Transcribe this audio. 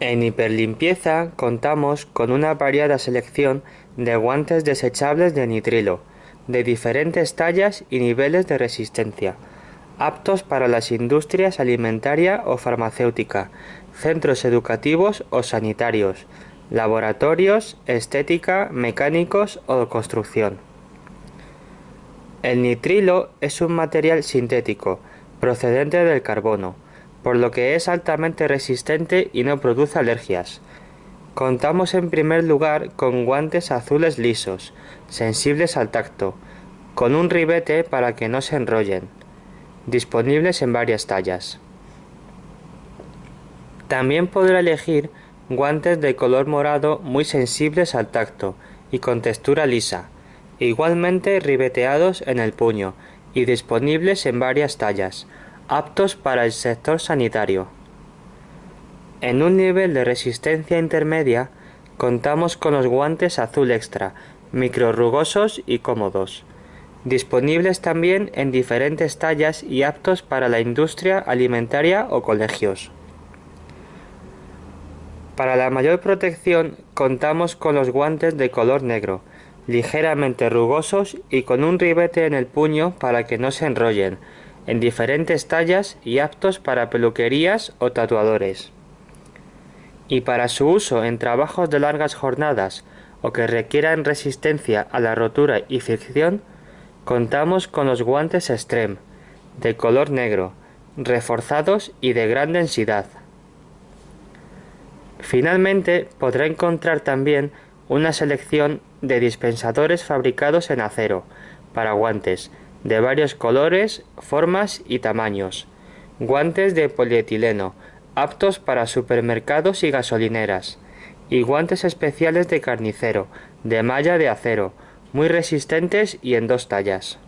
En hiperlimpieza contamos con una variada selección de guantes desechables de nitrilo, de diferentes tallas y niveles de resistencia, aptos para las industrias alimentaria o farmacéutica, centros educativos o sanitarios, laboratorios, estética, mecánicos o construcción. El nitrilo es un material sintético, procedente del carbono, por lo que es altamente resistente y no produce alergias. Contamos en primer lugar con guantes azules lisos, sensibles al tacto, con un ribete para que no se enrollen, disponibles en varias tallas. También podrá elegir guantes de color morado muy sensibles al tacto y con textura lisa, igualmente ribeteados en el puño y disponibles en varias tallas, aptos para el sector sanitario. En un nivel de resistencia intermedia, contamos con los guantes azul extra, rugosos y cómodos, disponibles también en diferentes tallas y aptos para la industria alimentaria o colegios. Para la mayor protección contamos con los guantes de color negro, ligeramente rugosos y con un ribete en el puño para que no se enrollen, en diferentes tallas y aptos para peluquerías o tatuadores. Y para su uso en trabajos de largas jornadas o que requieran resistencia a la rotura y fricción, contamos con los guantes Extreme, de color negro, reforzados y de gran densidad. Finalmente podrá encontrar también una selección de dispensadores fabricados en acero para guantes de varios colores, formas y tamaños. Guantes de polietileno, aptos para supermercados y gasolineras. Y guantes especiales de carnicero, de malla de acero, muy resistentes y en dos tallas.